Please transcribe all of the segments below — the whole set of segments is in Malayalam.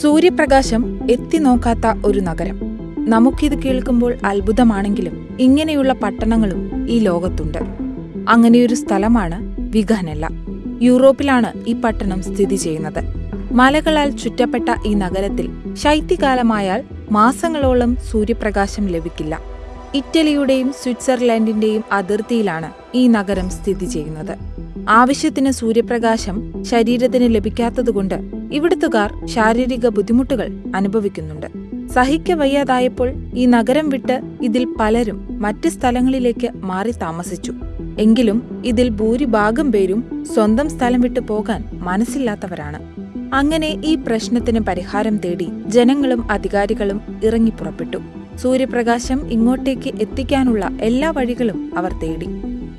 സൂര്യപ്രകാശം എത്തിനോക്കാത്ത ഒരു നഗരം. നമുക്കിത് കേൾക്കുമ്പോൾ അത്ഭുതമാണെങ്കിലും ഇങ്ങനെയുള്ള പട്ടണങ്ങളും ഈ ലോകത്തുണ്ട്. അങ്ങനെയൊരു സ്ഥലമാണ് വിഘനല്ല യൂറോപ്പിലാണ് ഈ പട്ടണം സ്ഥിതി ചെയ്യുന്നത്. മലകളാൽ ചുറ്റപ്പെട്ട ഈ നഗരത്തിൽ ശൈത്യകാലമായാൽ മാസങ്ങളോളം സൂര്യപ്രകാശം ലഭിക്കില്ല. ഇറ്റലിയുടെയും സ്വിറ്റ്സർലൻഡിന്റെയും അതിർത്തിയിലാണ് ഈ നഗരം സ്ഥിതി ചെയ്യുന്നത്. ആവശ്യത്തിന് സൂര്യപ്രകാശം ശരീരത്തിന് ലഭിക്കാത്തതുകൊണ്ട് ഇവിടുത്തുകാർ ശാരീരിക ബുദ്ധിമുട്ടുകൾ അനുഭവിക്കുന്നുണ്ട്. സഹിക്കവയ്യാതായപ്പോൾ ഈ നഗരം വിട്ട് ഇതിൽ പലരും മറ്റ് സ്ഥലങ്ങളിലേക്ക് മാറി താമസിച്ചു. എങ്കിലും ഇതിൽ ഭൂരിഭാഗം പേരും സ്വന്തം സ്ഥലം വിട്ടു പോകാൻ മനസ്സില്ലാത്തവരാണ്. അങ്ങനെ ഈ പ്രശ്നത്തിന് പരിഹാരം തേടി ജനങ്ങളും അധികാരികളും ഇറങ്ങിപ്പുറപ്പെട്ടു സൂര്യപ്രകാശം ഇങ്ങോട്ടേക്ക് എത്തിക്കാനുള്ള എല്ലാ വഴികളും അവർ തേടി.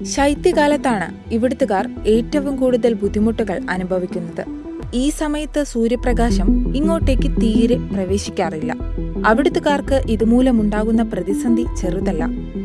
ശൈത്യകാലത്താണ് ഇവിടുത്തുകാർ ഏറ്റവും കൂടുതൽ ബുദ്ധിമുട്ടുകൾ അനുഭവിക്കുന്നത്. ഈ സമയത്ത് സൂര്യപ്രകാശം ഇങ്ങോട്ടേക്ക് തീരെ പ്രവേശിക്കാറില്ല. അവിടുത്തുകാർക്ക് ഇതുമൂലമുണ്ടാകുന്ന പ്രതിസന്ധി ചെറുതല്ല.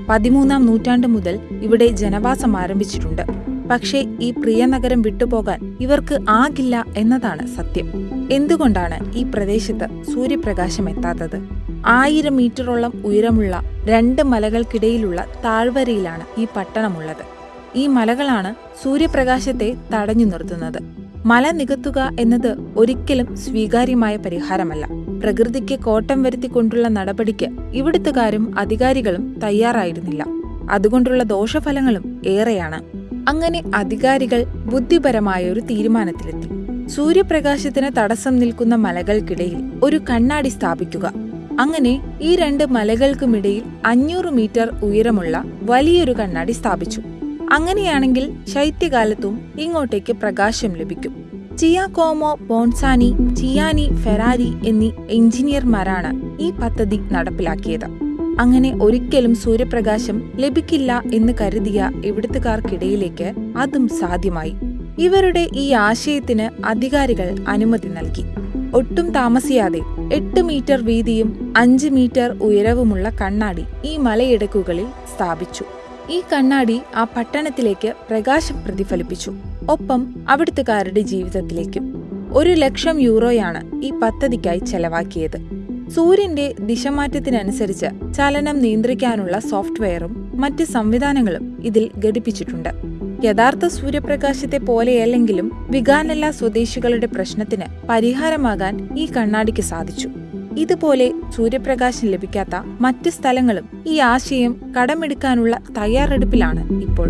പതിമൂന്നാം നൂറ്റാണ്ട് മുതൽ ഇവിടെ ജനവാസം ആരംഭിച്ചിട്ടുണ്ട്. പക്ഷേ ഈ പ്രിയ നഗരം വിട്ടുപോകാൻ ഇവർക്ക് ആകില്ല എന്നതാണ് സത്യം. എന്തുകൊണ്ടാണ് ഈ പ്രദേശത്ത് സൂര്യപ്രകാശം എത്താത്തത്? ആയിരം മീറ്ററോളം ഉയരമുള്ള രണ്ട് മലകൾക്കിടയിലുള്ള താഴ്വരയിലാണ് ഈ പട്ടണമുള്ളത്. ഈ മലകളാണ് സൂര്യപ്രകാശത്തെ തടഞ്ഞു നിർത്തുന്നത്. മല നികത്തുക എന്നത് ഒരിക്കലും സ്വീകാര്യമായ പരിഹാരമല്ല. പ്രകൃതിക്ക് കോട്ടം വരുത്തിക്കൊണ്ടുള്ള നടപടിക്ക് ഇവിടുത്തുകാരും അധികാരികളും തയ്യാറായിരുന്നില്ല. അതുകൊണ്ടുള്ള ദോഷഫലങ്ങളും ഏറെയാണ്. അങ്ങനെ അധികാരികൾ ബുദ്ധിപരമായ ഒരു തീരുമാനത്തിലെത്തി. സൂര്യപ്രകാശത്തിന് തടസ്സം നിൽക്കുന്ന മലകൾക്കിടയിൽ ഒരു കണ്ണാടി സ്ഥാപിക്കുക. അങ്ങനെ ഈ രണ്ട് മലകൾക്കുമിടയിൽ അഞ്ഞൂറ് മീറ്റർ ഉയരമുള്ള വലിയൊരു കണ്ണാടി സ്ഥാപിച്ചു. അങ്ങനെയാണെങ്കിൽ ശൈത്യകാലത്തും ഇങ്ങോട്ടേക്ക് പ്രകാശം ലഭിക്കും. ചിയാകോമോ ബോൺസാനി ചിയാനി ഫെറാരി എന്നീ എഞ്ചിനീയർമാരാണ് ഈ പദ്ധതി നടപ്പിലാക്കിയത്. അങ്ങനെ ഒരിക്കലും സൂര്യപ്രകാശം ലഭിക്കില്ല എന്ന് കരുതിയ ഇവിടുത്തുകാർക്കിടയിലേക്ക് അതും സാധ്യമായി. ഇവരുടെ ഈ ആശയത്തിന് അധികാരികൾ അനുമതി നൽകി. ഒട്ടും താമസിയാതെ എട്ട് മീറ്റർ വീതിയും അഞ്ച് മീറ്റർ ഉയരവുമുള്ള കണ്ണാടി ഈ മലയിടുക്കുകളിൽ സ്ഥാപിച്ചു. ഈ കണ്ണാടി ആ പട്ടണത്തിലേക്ക് പ്രകാശം പ്രതിഫലിപ്പിച്ചു. ഒപ്പം അവിടുത്തുകാരുടെ ജീവിതത്തിലേക്കും. ഒരു ലക്ഷം യൂറോയാണ് ഈ പദ്ധതിക്കായി ചെലവാക്കിയത്. സൂര്യന്റെ ദിശമാറ്റത്തിനനുസരിച്ച് ചലനം നിയന്ത്രിക്കാനുള്ള സോഫ്റ്റ്വെയറും മറ്റ് സംവിധാനങ്ങളും ഇതിൽ ഘടിപ്പിച്ചിട്ടുണ്ട്. യഥാർത്ഥ സൂര്യപ്രകാശത്തെ പോലെയല്ലെങ്കിലും വിഗാനല്ല സ്വദേശികളുടെ പ്രശ്നത്തിന് പരിഹാരമാകാൻ ഈ കണ്ണാടിക്ക് സാധിച്ചു. ഇതുപോലെ സൂര്യപ്രകാശം ലഭിക്കാത്ത മറ്റ് സ്ഥലങ്ങളും ഈ ആശയം കടമെടുക്കാനുള്ള തയ്യാറെടുപ്പിലാണ് ഇപ്പോൾ.